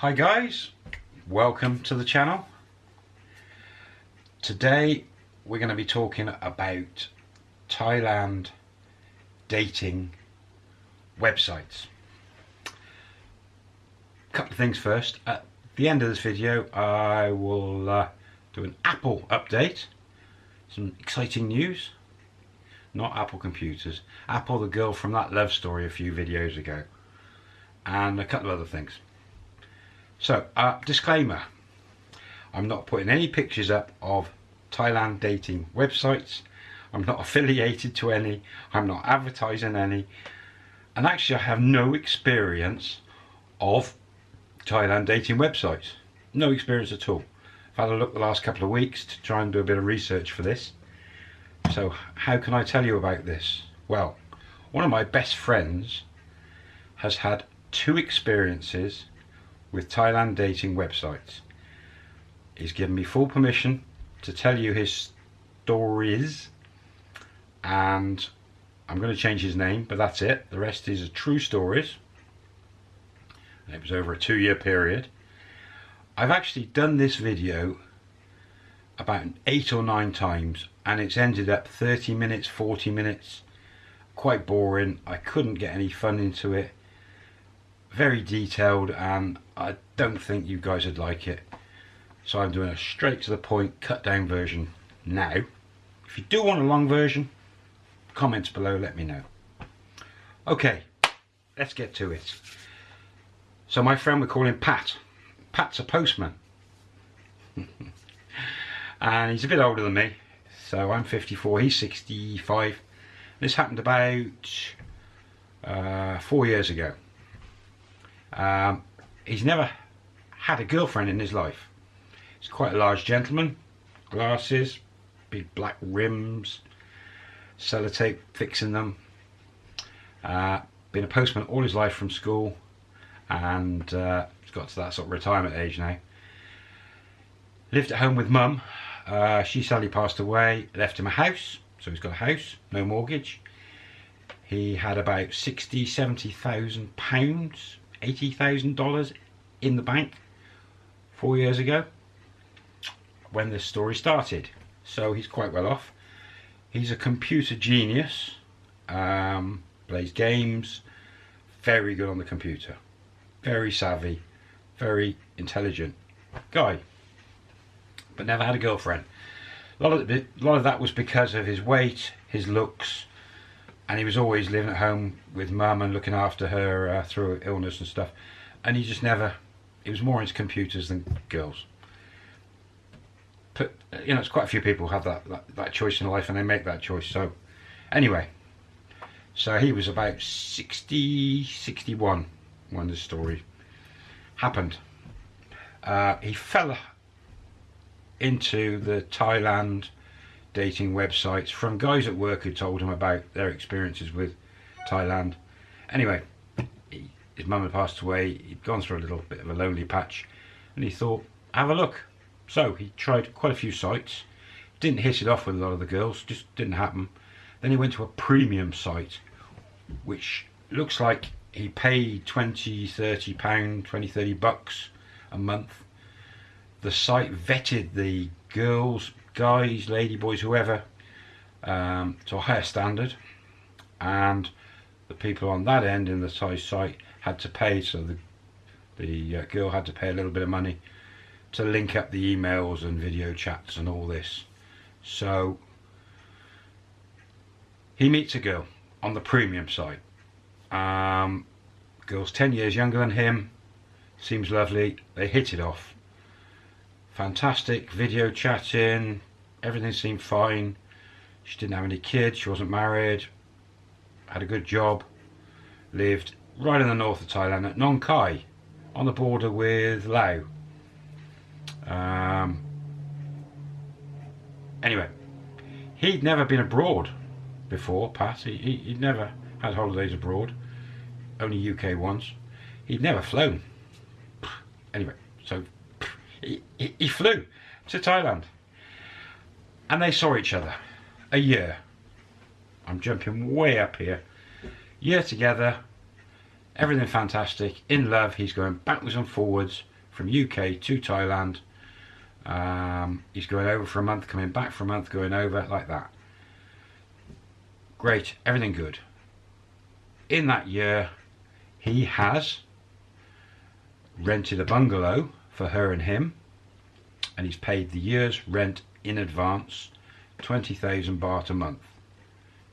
Hi guys, welcome to the channel. Today we're going to be talking about Thailand dating websites. A couple of things first. At the end of this video I will uh, do an Apple update, some exciting news. Not Apple computers, Apple the girl from that love story a few videos ago and a couple of other things. So, uh, disclaimer, I'm not putting any pictures up of Thailand dating websites. I'm not affiliated to any. I'm not advertising any. And actually I have no experience of Thailand dating websites. No experience at all. I've had a look the last couple of weeks to try and do a bit of research for this. So how can I tell you about this? Well, one of my best friends has had two experiences with Thailand dating websites. He's given me full permission to tell you his stories and I'm going to change his name but that's it. The rest is a true stories. And it was over a two year period. I've actually done this video about eight or nine times and it's ended up 30 minutes 40 minutes quite boring I couldn't get any fun into it very detailed and I don't think you guys would like it. So I'm doing a straight to the point cut down version now. If you do want a long version comments below let me know. Okay let's get to it. So my friend we call him Pat. Pat's a postman. And he's a bit older than me so I'm 54 he's 65 this happened about uh, four years ago um, he's never had a girlfriend in his life. He's quite a large gentleman. Glasses big black rims sellotape fixing them. Uh, been a postman all his life from school and uh, he's got to that sort of retirement age now. Lived at home with mum. Uh, she sadly passed away, left him a house, so he's got a house, no mortgage. He had about 60, 70,000 pounds, $80,000 in the bank four years ago when this story started. So he's quite well off. He's a computer genius, um, plays games, very good on the computer, very savvy, very intelligent guy but never had a girlfriend. A lot of, a lot of that was because of his weight, his looks, and he was always living at home with mum and looking after her uh, through illness and stuff. And he just never, he was more into computers than girls. But, you know, it's quite a few people have that, that, that choice in life and they make that choice. So, anyway, so he was about 60, 61 when this story happened. Uh, he fell into the Thailand dating websites from guys at work who told him about their experiences with Thailand. Anyway, he, his mum had passed away, he'd gone through a little bit of a lonely patch and he thought, have a look. So he tried quite a few sites, didn't hit it off with a lot of the girls, just didn't happen. Then he went to a premium site, which looks like he paid 20, 30 pound, 20, 30 bucks a month the site vetted the girls, guys, lady boys, whoever, um, to a higher standard, and the people on that end in the size site had to pay. So the the uh, girl had to pay a little bit of money to link up the emails and video chats and all this. So he meets a girl on the premium site. Um, girl's 10 years younger than him, seems lovely, they hit it off fantastic video chatting everything seemed fine. She didn't have any kids she wasn't married had a good job lived right in the north of Thailand at Nong Khai on the border with Laos. Um, anyway he'd never been abroad before Pat. He, he, would never had holidays abroad only UK once. He'd never flown. Anyway he, he, flew to Thailand. And they saw each other a year. I'm jumping way up here. Year together. Everything fantastic. In love. He's going backwards and forwards from UK to Thailand. Um, he's going over for a month, coming back for a month, going over like that. Great, everything good. In that year, he has rented a bungalow for her and him, and he's paid the year's rent in advance, 20,000 baht a month.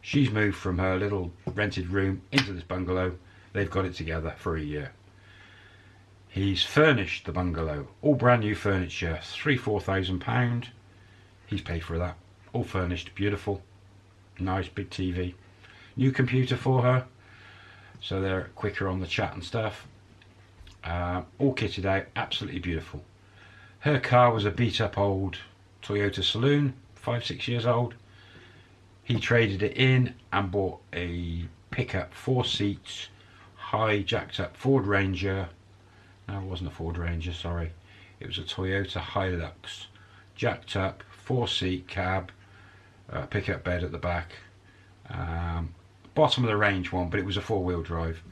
She's moved from her little rented room into this bungalow. They've got it together for a year. He's furnished the bungalow, all brand new furniture, three, four thousand pound. He's paid for that, all furnished, beautiful, nice big TV, new computer for her, so they're quicker on the chat and stuff. Uh, all kitted out, absolutely beautiful. Her car was a beat up old Toyota Saloon, five, six years old. He traded it in and bought a pickup, four seats, high jacked up Ford Ranger. No, it wasn't a Ford Ranger, sorry. It was a Toyota Hilux, jacked up, four seat cab, uh, pickup bed at the back. Um, bottom of the range one, but it was a four wheel drive.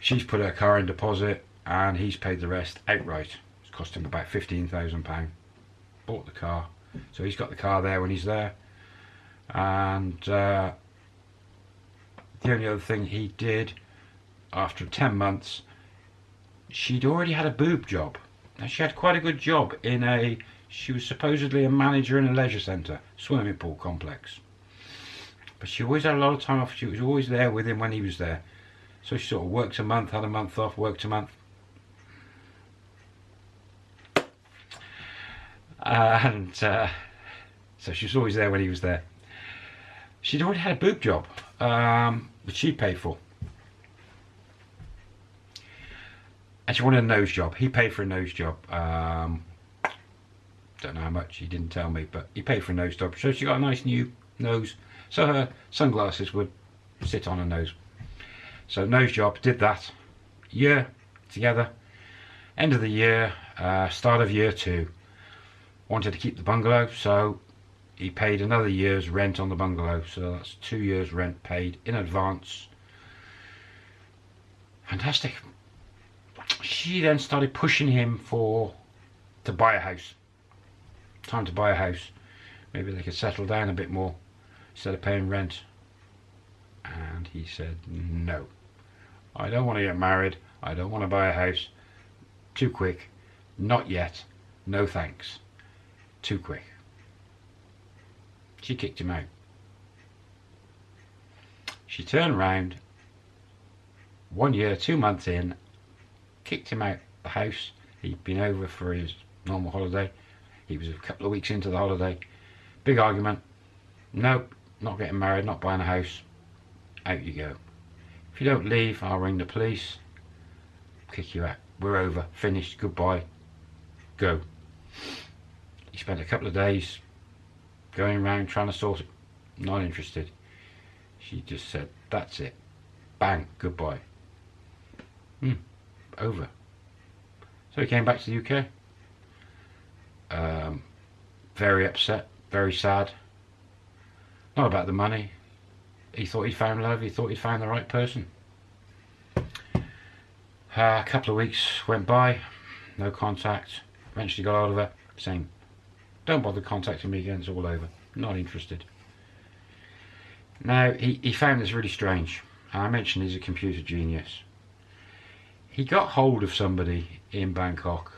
She's put her car in deposit and he's paid the rest outright. It's cost him about £15,000. Bought the car. So he's got the car there when he's there and uh, the only other thing he did after 10 months she'd already had a boob job now she had quite a good job in a she was supposedly a manager in a leisure centre swimming pool complex but she always had a lot of time off she was always there with him when he was there so she sort of worked a month had a month off worked a month uh, and uh, so she was always there when he was there she'd already had a boob job, um, which she paid for. And she wanted a nose job. He paid for a nose job. Um, don't know how much, he didn't tell me, but he paid for a nose job. So she got a nice new nose. So her sunglasses would sit on her nose. So nose job, did that. Year together. End of the year, uh, start of year two. Wanted to keep the bungalow, so he paid another year's rent on the bungalow. So that's two years rent paid in advance. Fantastic. She then started pushing him for to buy a house. Time to buy a house. Maybe they could settle down a bit more instead of paying rent. And he said no I don't want to get married I don't want to buy a house too quick not yet no thanks too quick she kicked him out. She turned round, one year, two months in, kicked him out the house. He'd been over for his normal holiday. He was a couple of weeks into the holiday. Big argument. Nope, not getting married, not buying a house. Out you go. If you don't leave, I'll ring the police. Kick you out. We're over. Finished. Goodbye. Go. He spent a couple of days going around trying to sort it. Not interested. She just said, that's it. Bang, goodbye. Hmm, over. So he came back to the UK. Um, very upset, very sad. Not about the money. He thought he found love, he thought he found the right person. Uh, a couple of weeks went by, no contact. Eventually got hold of her, saying, don't bother contacting me again, it's all over. Not interested. Now, he, he found this really strange. I mentioned he's a computer genius. He got hold of somebody in Bangkok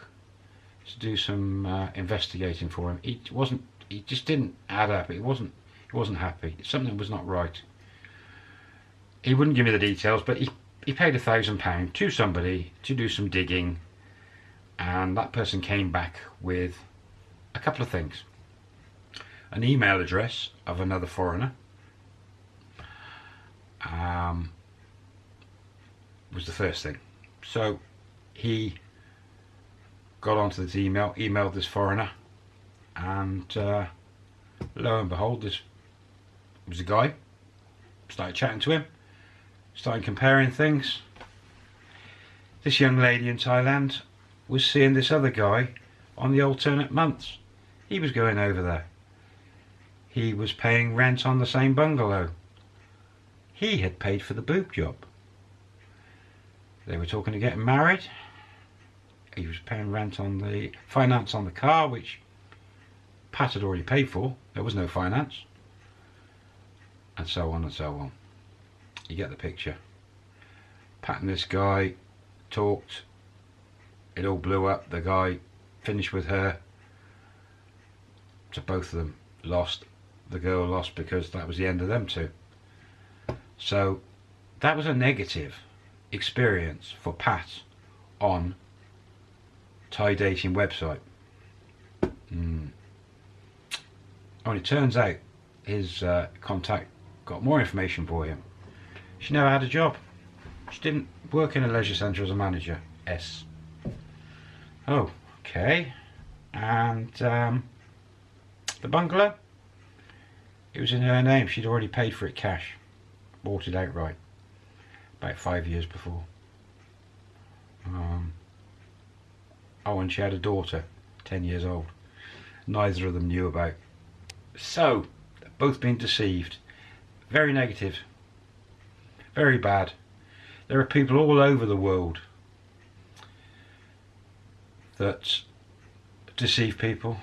to do some uh, investigating for him. He wasn't. He just didn't add up. He wasn't. He wasn't happy. Something was not right. He wouldn't give me the details, but he he paid a thousand pound to somebody to do some digging, and that person came back with a couple of things. An email address of another foreigner um, was the first thing. So he got onto this email, emailed this foreigner, and uh, lo and behold, this was a guy. Started chatting to him, started comparing things. This young lady in Thailand was seeing this other guy on the alternate months. He was going over there. He was paying rent on the same bungalow. He had paid for the boob job. They were talking to getting married. he was paying rent on the finance on the car, which Pat had already paid for. There was no finance. And so on and so on. You get the picture. Pat and this guy talked. It all blew up. The guy finished with her. So both of them lost. The girl lost because that was the end of them two. So that was a negative experience for Pat on Thai dating website. Mm. And it turns out his uh, contact got more information for him. She never had a job. She didn't work in a leisure centre as a manager. S. Oh, okay. And um, the bungalow? It was in her name. She'd already paid for it cash. Bought it outright. About five years before. Um, oh, and she had a daughter, 10 years old. Neither of them knew about. So, both been deceived. Very negative. Very bad. There are people all over the world that deceive people.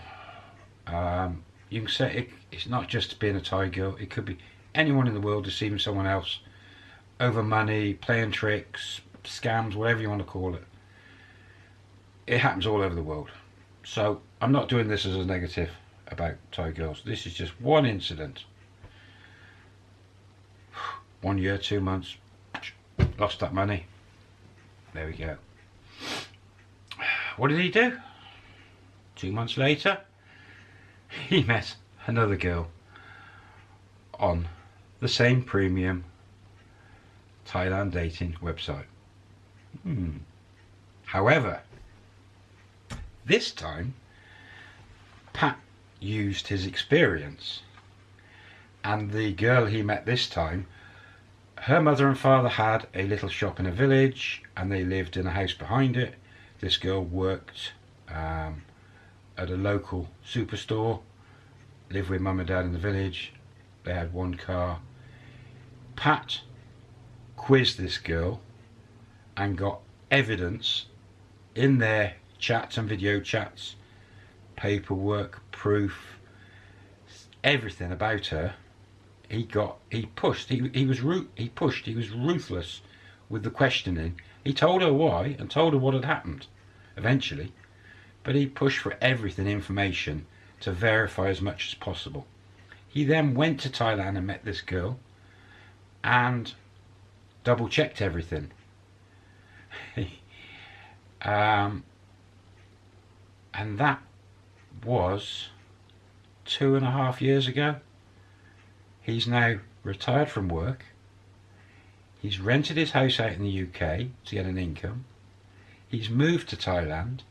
Um, you can say it, it's not just being a Thai girl, it could be anyone in the world deceiving someone else over money, playing tricks, scams, whatever you want to call it. It happens all over the world. So I'm not doing this as a negative about Thai girls. This is just one incident. One year, two months, lost that money. There we go. What did he do? Two months later, he met another girl on the same premium Thailand dating website. Hmm. However, this time, Pat used his experience and the girl he met this time her mother and father had a little shop in a village and they lived in a house behind it. This girl worked um, at a local superstore lived with mum and dad in the village. They had one car. Pat quizzed this girl and got evidence in their chats and video chats paperwork proof everything about her he got he pushed he, he was he pushed he was ruthless with the questioning. He told her why and told her what had happened eventually but he pushed for everything information to verify as much as possible. He then went to Thailand and met this girl and double checked everything. Um, and that was two and a half years ago He's now retired from work. He's rented his house out in the UK to get an income. He's moved to Thailand.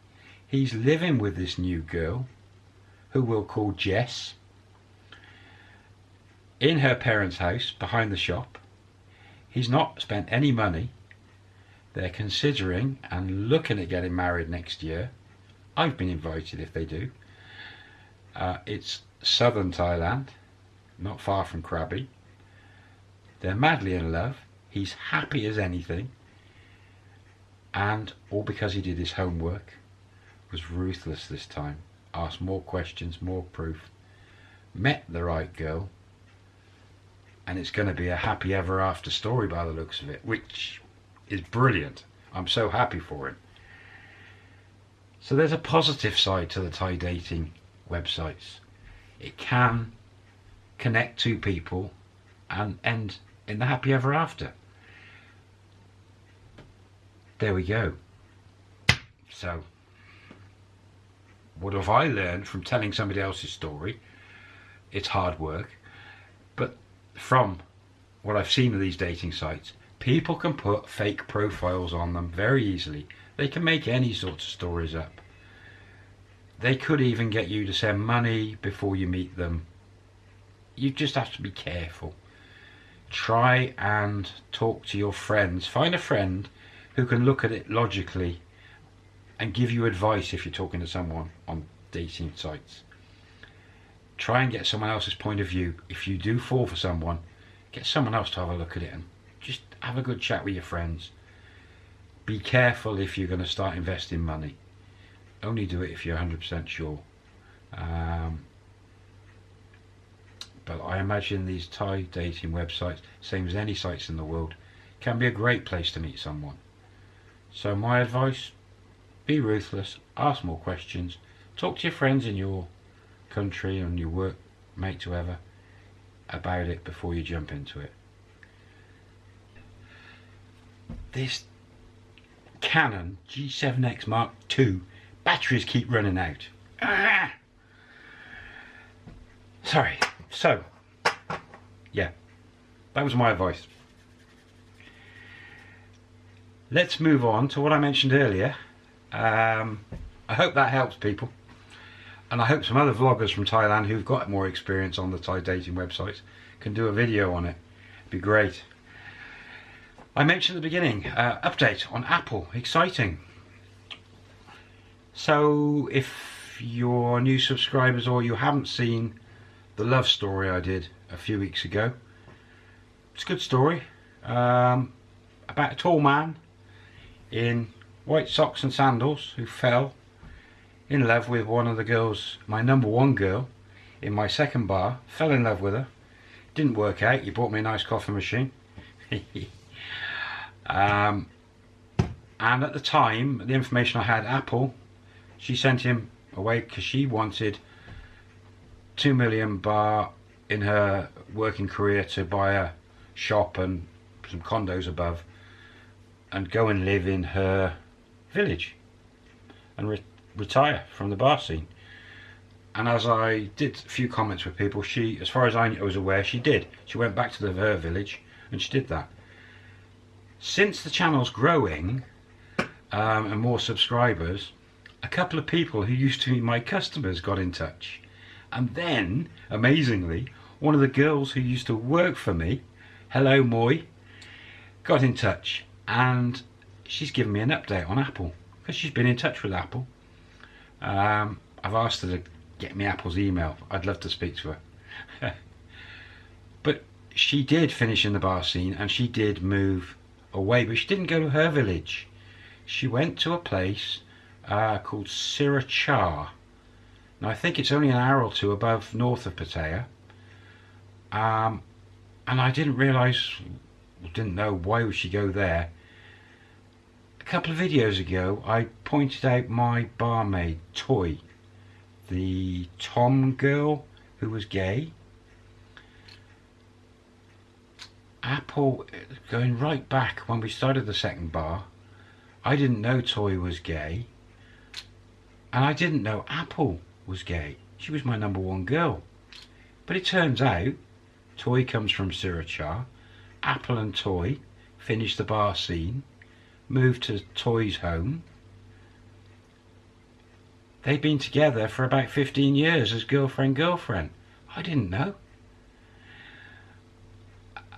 He's living with this new girl, who we'll call Jess, in her parents' house behind the shop. He's not spent any money. They're considering and looking at getting married next year. I've been invited if they do. Uh, it's southern Thailand not far from Krabi. They're madly in love. He's happy as anything. And all because he did his homework. Was ruthless this time. Asked more questions, more proof. Met the right girl. And it's going to be a happy ever after story by the looks of it. Which is brilliant. I'm so happy for him. So there's a positive side to the Thai dating websites. It can connect two people and end in the happy ever after. There we go. So, what have I learned from telling somebody else's story? It's hard work, but from what I've seen of these dating sites, people can put fake profiles on them very easily. They can make any sort of stories up. They could even get you to send money before you meet them you just have to be careful. Try and talk to your friends. Find a friend who can look at it logically and give you advice if you're talking to someone on dating sites. Try and get someone else's point of view. If you do fall for someone, get someone else to have a look at it and just have a good chat with your friends. Be careful if you're going to start investing money. only do it if you're 100% sure. Um, but I imagine these Thai dating websites, same as any sites in the world, can be a great place to meet someone. So my advice, be ruthless, ask more questions, talk to your friends in your country and your work mates, whoever, about it before you jump into it. This Canon G7X Mark II batteries keep running out. Ah! Sorry. So, yeah, that was my advice. Let's move on to what I mentioned earlier. Um, I hope that helps people. And I hope some other vloggers from Thailand who've got more experience on the Thai dating websites can do a video on it. It'd be great. I mentioned at the beginning, uh, update on Apple, exciting. So if you're new subscribers or you haven't seen the love story I did a few weeks ago, it's a good story. Um, about a tall man in white socks and sandals who fell in love with one of the girls, my number one girl, in my second bar, fell in love with her, didn't work out, he bought me a nice coffee machine. um, and at the time, the information I had, Apple, she sent him away because she wanted 2 million baht in her working career to buy a shop and some condos above and go and live in her village and re retire from the bar scene. And as I did a few comments with people, she, as far as I was aware, she did. She went back to the, her village and she did that. Since the channel's growing um, and more subscribers, a couple of people who used to be my customers got in touch. And then, amazingly, one of the girls who used to work for me, hello Moy, got in touch and she's given me an update on Apple because she's been in touch with Apple. Um, I've asked her to get me Apple's email. I'd love to speak to her. but she did finish in the bar scene and she did move away, but she didn't go to her village. She went to a place uh, called Sriracha. Now I think it's only an hour or two above north of Pattaya. Um, and I didn't realise, didn't know why would she go there. A couple of videos ago I pointed out my barmaid Toy the Tom girl who was gay. Apple going right back when we started the second bar I didn't know Toy was gay. And I didn't know Apple was gay she was my number one girl but it turns out Toy comes from Sriracha Apple and Toy finished the bar scene moved to Toy's home. They'd been together for about 15 years as girlfriend girlfriend. I didn't know.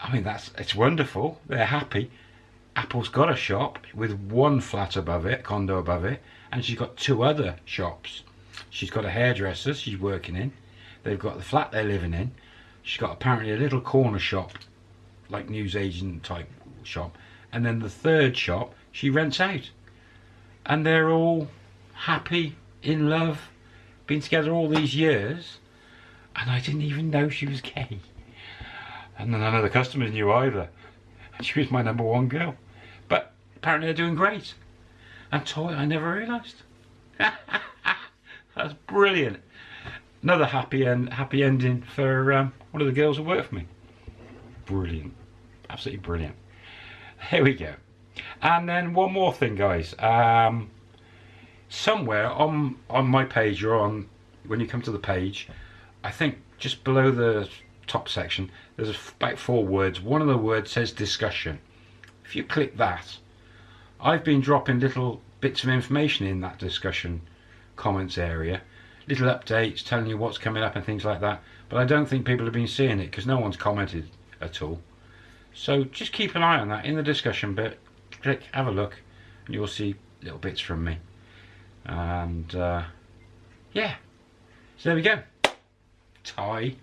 I mean, that's it's wonderful. They're happy. Apple's got a shop with one flat above it, condo above it, and she's got two other shops. She's got a hairdresser she's working in. They've got the flat they're living in. She's got apparently a little corner shop, like newsagent type shop. And then the third shop she rents out. And they're all happy, in love, been together all these years, and I didn't even know she was gay. And none of the customers knew either. She was my number one girl. But apparently they're doing great. And toy, I never realised. That's brilliant. Another happy and happy ending for um, one of the girls who work for me. Brilliant. Absolutely brilliant. Here we go. And then one more thing, guys. Um, somewhere on on my page or on when you come to the page, I think just below the top section, there's about four words. One of the words says discussion. If you click that, I've been dropping little bits of information in that discussion comments area, little updates telling you what's coming up and things like that. But I don't think people have been seeing it because no one's commented at all. So just keep an eye on that in the discussion bit click, have a look, and you'll see little bits from me. And uh, yeah, so there we go. Thai,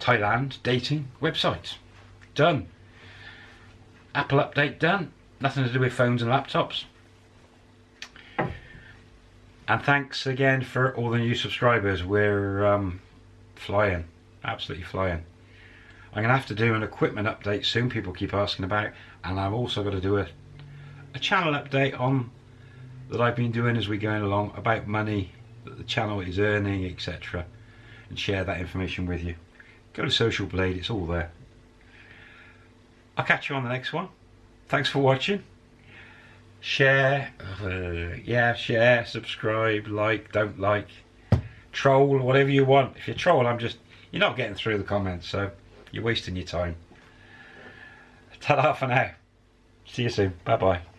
Thailand dating website. Done. Apple update done. Nothing to do with phones and laptops. And thanks again for all the new subscribers. We're um, flying, absolutely flying. I'm going to have to do an equipment update soon, people keep asking about. And I've also got to do a, a channel update on that I've been doing as we're going along about money that the channel is earning, etc. And share that information with you. Go to Social Blade, it's all there. I'll catch you on the next one. Thanks for watching share, uh, yeah, share, subscribe, like, don't like, troll, whatever you want. If you troll, I'm just, you're not getting through the comments, so you're wasting your time. Ta-da for now. See you soon. Bye-bye.